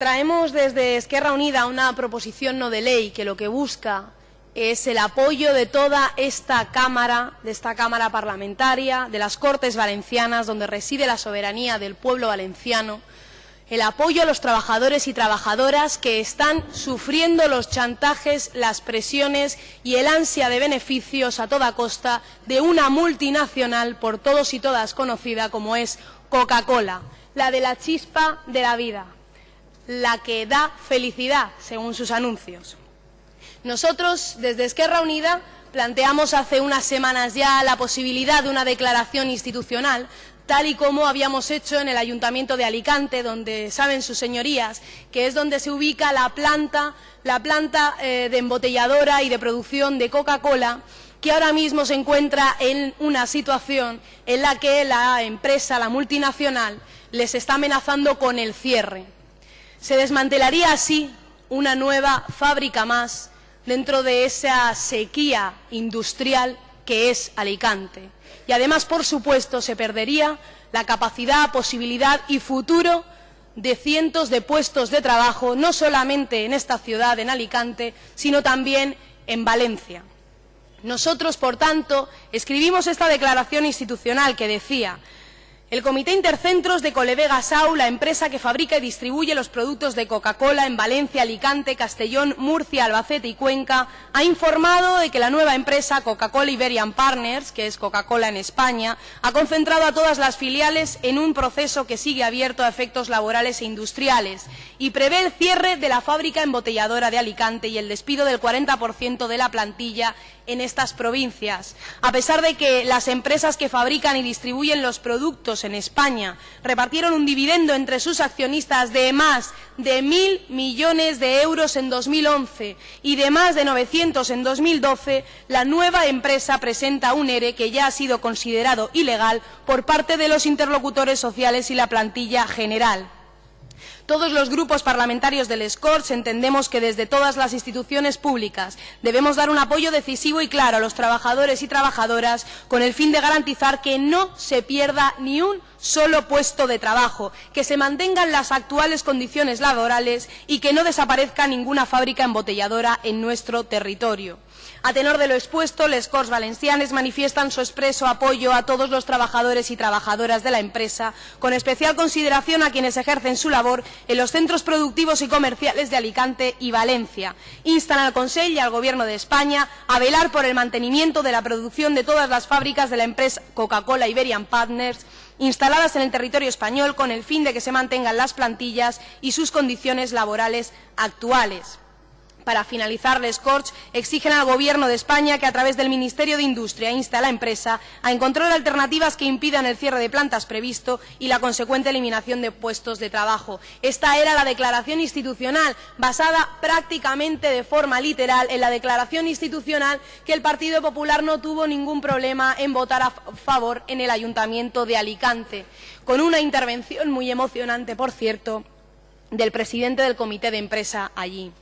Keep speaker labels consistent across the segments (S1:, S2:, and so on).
S1: Traemos desde Esquerra Unida una proposición no de ley que lo que busca es el apoyo de toda esta Cámara, de esta Cámara parlamentaria, de las Cortes Valencianas, donde reside la soberanía del pueblo valenciano, el apoyo a los trabajadores y trabajadoras que están sufriendo los chantajes, las presiones y el ansia de beneficios a toda costa de una multinacional por todos y todas conocida como es Coca-Cola, la de la chispa de la vida la que da felicidad, según sus anuncios. Nosotros, desde Esquerra Unida, planteamos hace unas semanas ya la posibilidad de una declaración institucional, tal y como habíamos hecho en el Ayuntamiento de Alicante, donde saben sus señorías que es donde se ubica la planta, la planta eh, de embotelladora y de producción de Coca-Cola, que ahora mismo se encuentra en una situación en la que la empresa, la multinacional, les está amenazando con el cierre. Se desmantelaría así una nueva fábrica más dentro de esa sequía industrial que es Alicante. Y además, por supuesto, se perdería la capacidad, posibilidad y futuro de cientos de puestos de trabajo, no solamente en esta ciudad, en Alicante, sino también en Valencia. Nosotros, por tanto, escribimos esta declaración institucional que decía el Comité Intercentros de Colevega Sau, la empresa que fabrica y distribuye los productos de Coca-Cola en Valencia, Alicante, Castellón, Murcia, Albacete y Cuenca, ha informado de que la nueva empresa Coca-Cola Iberian Partners, que es Coca-Cola en España, ha concentrado a todas las filiales en un proceso que sigue abierto a efectos laborales e industriales y prevé el cierre de la fábrica embotelladora de Alicante y el despido del 40% de la plantilla en estas provincias. A pesar de que las empresas que fabrican y distribuyen los productos en España repartieron un dividendo entre sus accionistas de más de mil millones de euros en 2011 y de más de 900 en 2012, la nueva empresa presenta un ERE que ya ha sido considerado ilegal por parte de los interlocutores sociales y la plantilla general. Todos los grupos parlamentarios del SCORS entendemos que desde todas las instituciones públicas debemos dar un apoyo decisivo y claro a los trabajadores y trabajadoras con el fin de garantizar que no se pierda ni un solo puesto de trabajo, que se mantengan las actuales condiciones laborales y que no desaparezca ninguna fábrica embotelladora en nuestro territorio. A tenor de lo expuesto, les Corts Valencianes manifiestan su expreso apoyo a todos los trabajadores y trabajadoras de la empresa, con especial consideración a quienes ejercen su labor en los centros productivos y comerciales de Alicante y Valencia. Instan al Consejo y al Gobierno de España a velar por el mantenimiento de la producción de todas las fábricas de la empresa Coca-Cola Iberian Partners instaladas en el territorio español con el fin de que se mantengan las plantillas y sus condiciones laborales actuales. Para finalizar, les Corts exigen al Gobierno de España que a través del Ministerio de Industria inste a la empresa a encontrar alternativas que impidan el cierre de plantas previsto y la consecuente eliminación de puestos de trabajo. Esta era la declaración institucional, basada prácticamente de forma literal en la declaración institucional que el Partido Popular no tuvo ningún problema en votar a favor en el Ayuntamiento de Alicante, con una intervención muy emocionante, por cierto, del presidente del comité de empresa allí.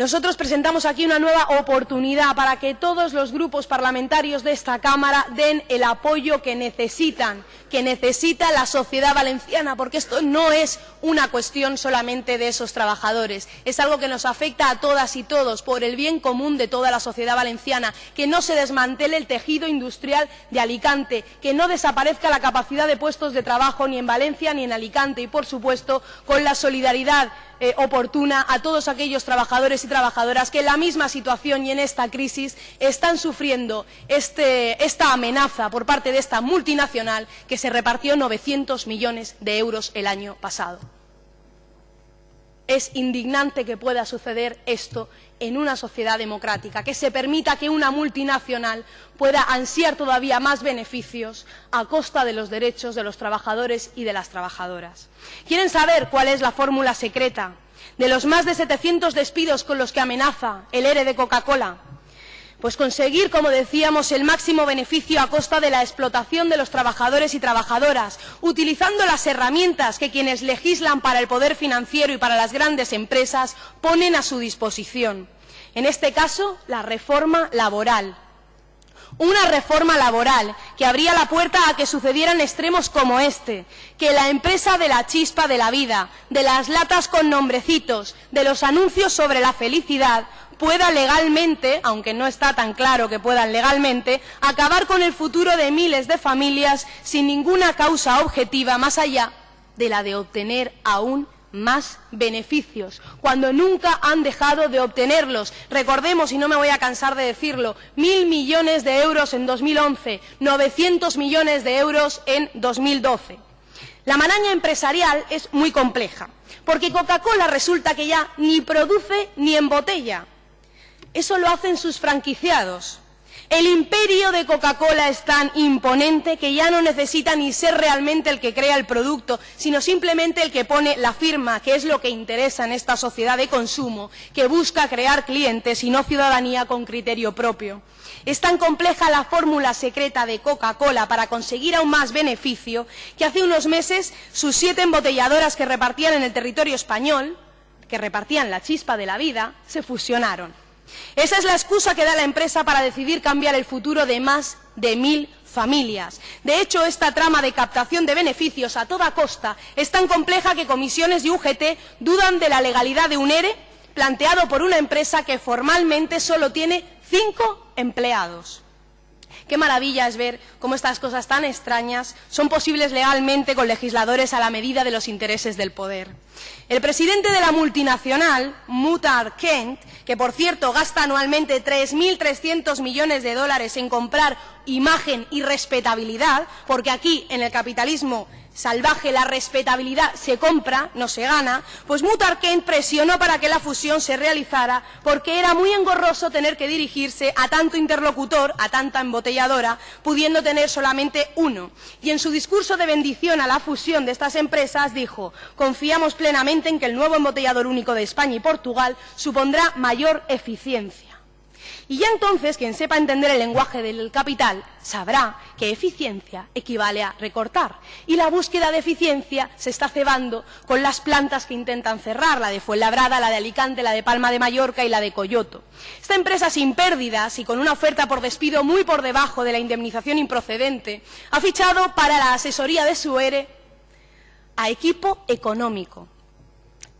S1: Nosotros presentamos aquí una nueva oportunidad para que todos los grupos parlamentarios de esta Cámara den el apoyo que necesitan, que necesita la sociedad valenciana, porque esto no es una cuestión solamente de esos trabajadores, es algo que nos afecta a todas y todos por el bien común de toda la sociedad valenciana, que no se desmantele el tejido industrial de Alicante, que no desaparezca la capacidad de puestos de trabajo ni en Valencia ni en Alicante y, por supuesto, con la solidaridad eh, oportuna a todos aquellos trabajadores y trabajadoras que en la misma situación y en esta crisis están sufriendo este, esta amenaza por parte de esta multinacional que se repartió 900 millones de euros el año pasado. Es indignante que pueda suceder esto en una sociedad democrática, que se permita que una multinacional pueda ansiar todavía más beneficios a costa de los derechos de los trabajadores y de las trabajadoras. ¿Quieren saber cuál es la fórmula secreta de los más de 700 despidos con los que amenaza el ERE de Coca-Cola? Pues conseguir, como decíamos, el máximo beneficio a costa de la explotación de los trabajadores y trabajadoras, utilizando las herramientas que quienes legislan para el poder financiero y para las grandes empresas ponen a su disposición. En este caso, la reforma laboral una reforma laboral que abría la puerta a que sucedieran extremos como este, que la empresa de la chispa de la vida, de las latas con nombrecitos, de los anuncios sobre la felicidad, pueda legalmente, aunque no está tan claro que puedan legalmente, acabar con el futuro de miles de familias sin ninguna causa objetiva más allá de la de obtener aún más beneficios, cuando nunca han dejado de obtenerlos. Recordemos, y no me voy a cansar de decirlo, mil millones de euros en 2011, 900 millones de euros en 2012. La maraña empresarial es muy compleja, porque Coca-Cola resulta que ya ni produce ni embotella. Eso lo hacen sus franquiciados. El imperio de Coca-Cola es tan imponente que ya no necesita ni ser realmente el que crea el producto, sino simplemente el que pone la firma, que es lo que interesa en esta sociedad de consumo, que busca crear clientes y no ciudadanía con criterio propio. Es tan compleja la fórmula secreta de Coca-Cola para conseguir aún más beneficio que hace unos meses sus siete embotelladoras que repartían en el territorio español, que repartían la chispa de la vida, se fusionaron. Esa es la excusa que da la empresa para decidir cambiar el futuro de más de mil familias. De hecho, esta trama de captación de beneficios a toda costa es tan compleja que comisiones y UGT dudan de la legalidad de un ERE planteado por una empresa que formalmente solo tiene cinco empleados. Qué maravilla es ver cómo estas cosas tan extrañas son posibles legalmente con legisladores a la medida de los intereses del poder. El presidente de la multinacional, Mutar Kent, que por cierto gasta anualmente 3.300 millones de dólares en comprar imagen y respetabilidad, porque aquí en el capitalismo salvaje la respetabilidad se compra, no se gana, pues Mutar Kent presionó para que la fusión se realizara porque era muy engorroso tener que dirigirse a tanto interlocutor, a tanta embotelladora, pudiendo tener solamente uno. Y en su discurso de bendición a la fusión de estas empresas dijo, confiamos plenamente en que el nuevo embotellador único de España y Portugal supondrá mayor eficiencia. Y ya entonces, quien sepa entender el lenguaje del capital sabrá que eficiencia equivale a recortar. Y la búsqueda de eficiencia se está cebando con las plantas que intentan cerrar, la de Fuenlabrada, la de Alicante, la de Palma de Mallorca y la de Coyoto. Esta empresa sin pérdidas y con una oferta por despido muy por debajo de la indemnización improcedente, ha fichado para la asesoría de su ERE a equipo económico.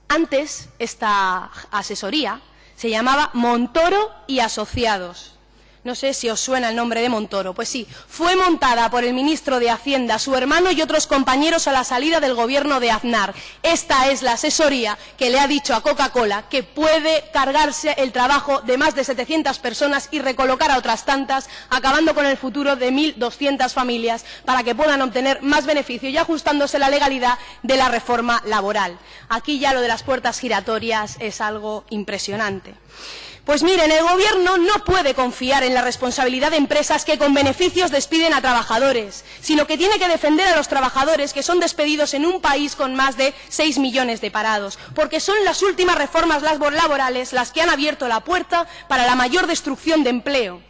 S1: Antes, esta asesoría se llamaba Montoro y Asociados. No sé si os suena el nombre de Montoro. Pues sí, fue montada por el ministro de Hacienda, su hermano y otros compañeros a la salida del gobierno de Aznar. Esta es la asesoría que le ha dicho a Coca-Cola que puede cargarse el trabajo de más de 700 personas y recolocar a otras tantas, acabando con el futuro de 1.200 familias para que puedan obtener más beneficio y ajustándose la legalidad de la reforma laboral. Aquí ya lo de las puertas giratorias es algo impresionante. Pues miren, el Gobierno no puede confiar en la responsabilidad de empresas que con beneficios despiden a trabajadores, sino que tiene que defender a los trabajadores que son despedidos en un país con más de 6 millones de parados, porque son las últimas reformas laborales las que han abierto la puerta para la mayor destrucción de empleo.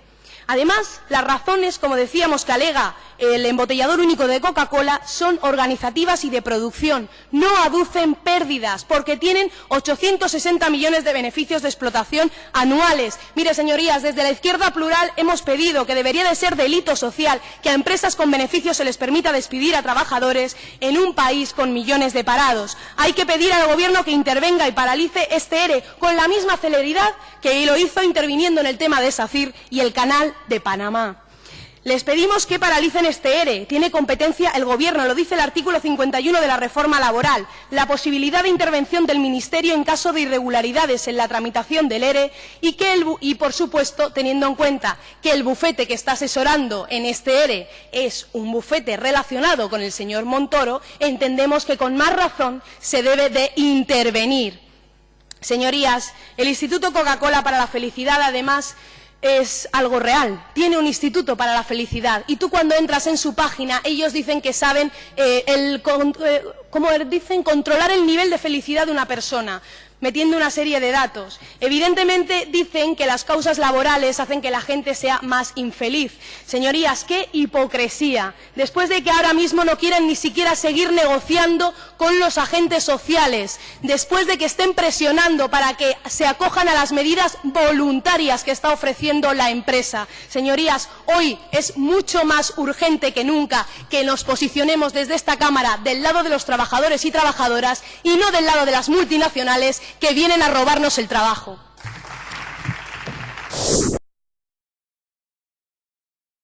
S1: Además, las razones, como decíamos, que alega el embotellador único de Coca-Cola son organizativas y de producción. No aducen pérdidas porque tienen 860 millones de beneficios de explotación anuales. Mire, señorías, desde la izquierda plural hemos pedido que debería de ser delito social que a empresas con beneficios se les permita despedir a trabajadores en un país con millones de parados. Hay que pedir al Gobierno que intervenga y paralice este ERE con la misma celeridad que lo hizo interviniendo en el tema de SACIR y el canal de Panamá. Les pedimos que paralicen este ERE. Tiene competencia el Gobierno, lo dice el artículo 51 de la reforma laboral. La posibilidad de intervención del Ministerio en caso de irregularidades en la tramitación del ERE y, que el, y, por supuesto, teniendo en cuenta que el bufete que está asesorando en este ERE es un bufete relacionado con el señor Montoro, entendemos que con más razón se debe de intervenir. Señorías, el Instituto Coca-Cola para la Felicidad, además, es algo real. Tiene un instituto para la felicidad. Y tú cuando entras en su página, ellos dicen que saben eh, el, eh, como dicen, controlar el nivel de felicidad de una persona metiendo una serie de datos. Evidentemente dicen que las causas laborales hacen que la gente sea más infeliz. Señorías, qué hipocresía. Después de que ahora mismo no quieren ni siquiera seguir negociando con los agentes sociales, después de que estén presionando para que se acojan a las medidas voluntarias que está ofreciendo la empresa. Señorías, hoy es mucho más urgente que nunca que nos posicionemos desde esta Cámara del lado de los trabajadores y trabajadoras y no del lado de las multinacionales que vienen a robarnos el trabajo.